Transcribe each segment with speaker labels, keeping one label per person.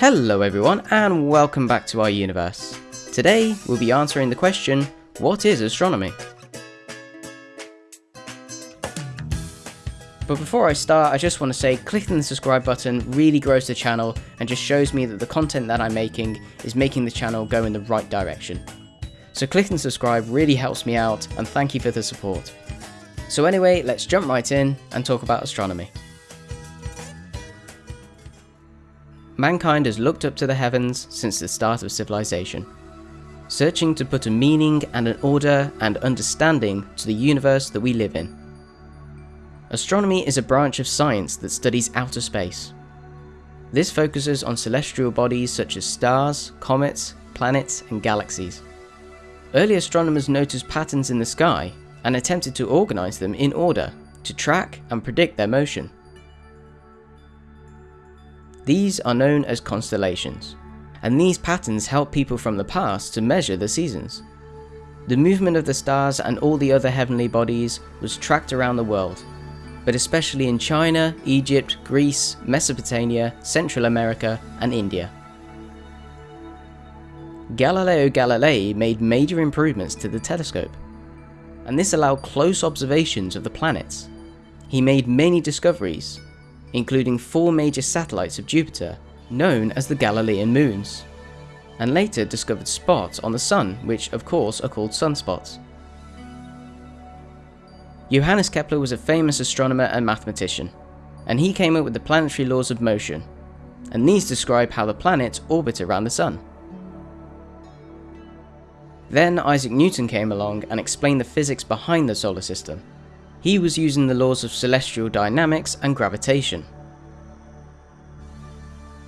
Speaker 1: Hello everyone and welcome back to our universe. Today we'll be answering the question, what is astronomy? But before I start, I just want to say clicking the subscribe button really grows the channel and just shows me that the content that I'm making is making the channel go in the right direction. So clicking subscribe really helps me out and thank you for the support. So anyway, let's jump right in and talk about astronomy. Mankind has looked up to the heavens since the start of civilization, searching to put a meaning and an order and understanding to the universe that we live in. Astronomy is a branch of science that studies outer space. This focuses on celestial bodies such as stars, comets, planets and galaxies. Early astronomers noticed patterns in the sky and attempted to organise them in order to track and predict their motion. These are known as constellations, and these patterns help people from the past to measure the seasons. The movement of the stars and all the other heavenly bodies was tracked around the world, but especially in China, Egypt, Greece, Mesopotamia, Central America and India. Galileo Galilei made major improvements to the telescope, and this allowed close observations of the planets. He made many discoveries, including four major satellites of Jupiter, known as the Galilean moons, and later discovered spots on the Sun, which of course are called sunspots. Johannes Kepler was a famous astronomer and mathematician, and he came up with the planetary laws of motion, and these describe how the planets orbit around the Sun. Then Isaac Newton came along and explained the physics behind the solar system. He was using the laws of celestial dynamics and gravitation.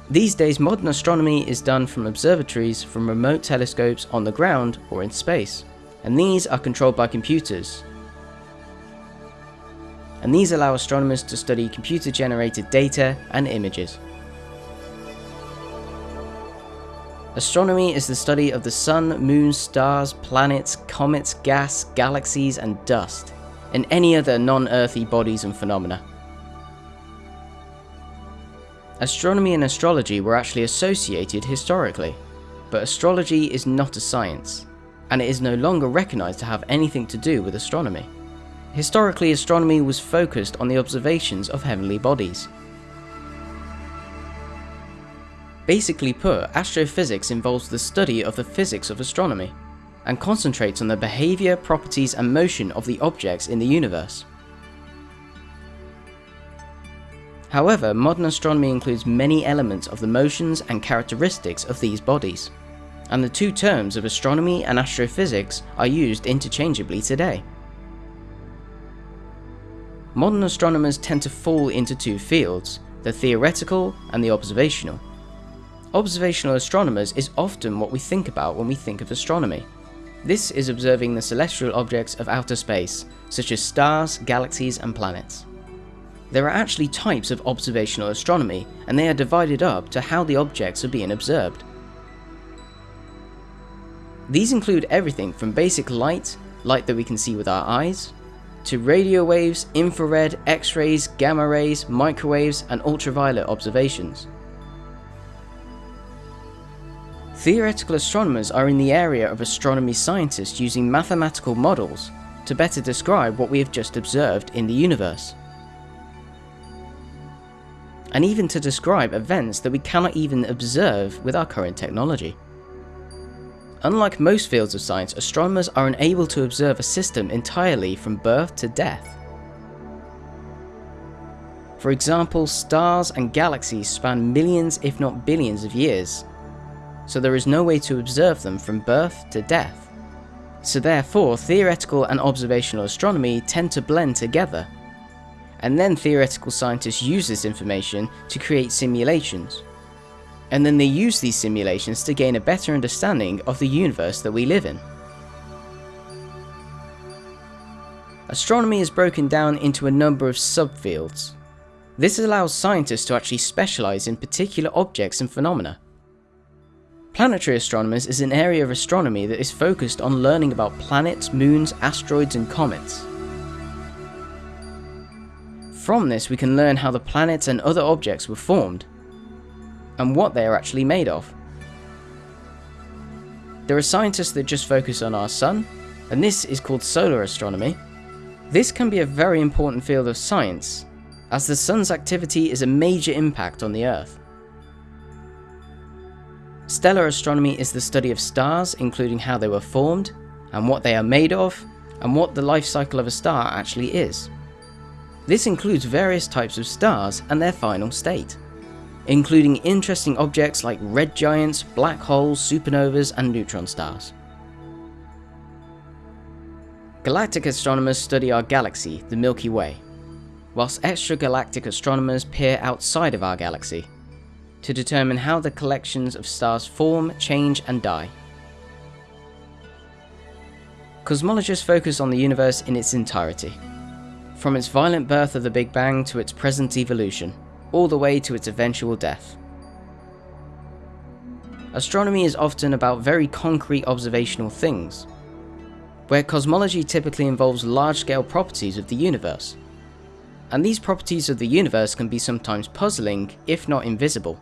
Speaker 1: These days modern astronomy is done from observatories from remote telescopes on the ground or in space, and these are controlled by computers. And these allow astronomers to study computer generated data and images. Astronomy is the study of the sun, moon, stars, planets, comets, gas, galaxies and dust, and any other non-earthy bodies and phenomena. Astronomy and astrology were actually associated historically, but astrology is not a science, and it is no longer recognised to have anything to do with astronomy. Historically, astronomy was focused on the observations of heavenly bodies, Basically put, astrophysics involves the study of the physics of astronomy, and concentrates on the behaviour, properties and motion of the objects in the universe. However, modern astronomy includes many elements of the motions and characteristics of these bodies, and the two terms of astronomy and astrophysics are used interchangeably today. Modern astronomers tend to fall into two fields, the theoretical and the observational. Observational astronomers is often what we think about when we think of astronomy. This is observing the celestial objects of outer space, such as stars, galaxies and planets. There are actually types of observational astronomy, and they are divided up to how the objects are being observed. These include everything from basic light, light that we can see with our eyes, to radio waves, infrared, x-rays, gamma rays, microwaves and ultraviolet observations. Theoretical astronomers are in the area of astronomy scientists using mathematical models to better describe what we have just observed in the universe. And even to describe events that we cannot even observe with our current technology. Unlike most fields of science, astronomers are unable to observe a system entirely from birth to death. For example, stars and galaxies span millions if not billions of years, so there is no way to observe them from birth to death. So therefore, theoretical and observational astronomy tend to blend together. And then theoretical scientists use this information to create simulations. And then they use these simulations to gain a better understanding of the universe that we live in. Astronomy is broken down into a number of subfields. This allows scientists to actually specialise in particular objects and phenomena. Planetary astronomers is an area of astronomy that is focused on learning about planets, moons, asteroids and comets. From this we can learn how the planets and other objects were formed. and what they are actually made of. There are scientists that just focus on our sun, and this is called solar astronomy. This can be a very important field of science, as the sun's activity is a major impact on the Earth. Stellar astronomy is the study of stars, including how they were formed, and what they are made of, and what the life cycle of a star actually is. This includes various types of stars and their final state including interesting objects like red giants, black holes, supernovas, and neutron stars. Galactic astronomers study our galaxy, the Milky Way, whilst extragalactic astronomers peer outside of our galaxy to determine how the collections of stars form, change, and die. Cosmologists focus on the universe in its entirety, from its violent birth of the Big Bang to its present evolution all the way to its eventual death. Astronomy is often about very concrete observational things, where cosmology typically involves large-scale properties of the universe. And these properties of the universe can be sometimes puzzling, if not invisible.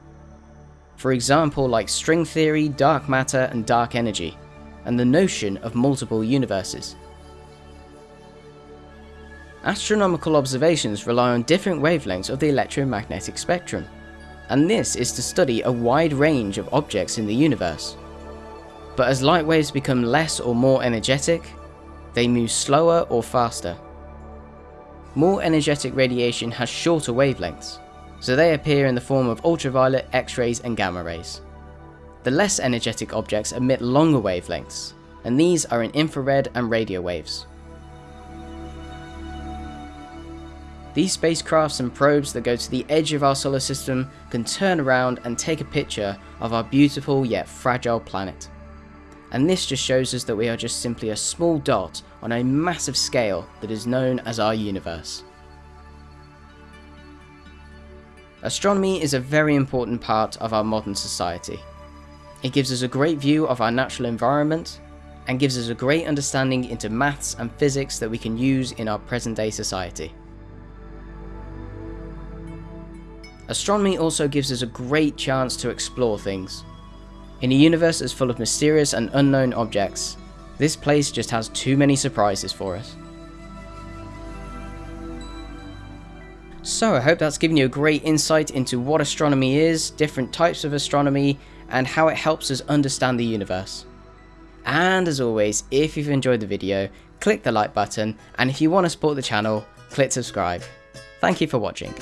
Speaker 1: For example, like string theory, dark matter, and dark energy, and the notion of multiple universes. Astronomical observations rely on different wavelengths of the electromagnetic spectrum, and this is to study a wide range of objects in the universe. But as light waves become less or more energetic, they move slower or faster. More energetic radiation has shorter wavelengths, so they appear in the form of ultraviolet, X-rays and gamma rays. The less energetic objects emit longer wavelengths, and these are in infrared and radio waves. These spacecrafts and probes that go to the edge of our solar system can turn around and take a picture of our beautiful yet fragile planet. And this just shows us that we are just simply a small dot on a massive scale that is known as our universe. Astronomy is a very important part of our modern society. It gives us a great view of our natural environment and gives us a great understanding into maths and physics that we can use in our present day society. Astronomy also gives us a great chance to explore things. In a universe as full of mysterious and unknown objects, this place just has too many surprises for us. So I hope that's given you a great insight into what astronomy is, different types of astronomy, and how it helps us understand the universe. And as always, if you've enjoyed the video, click the like button, and if you want to support the channel, click subscribe. Thank you for watching.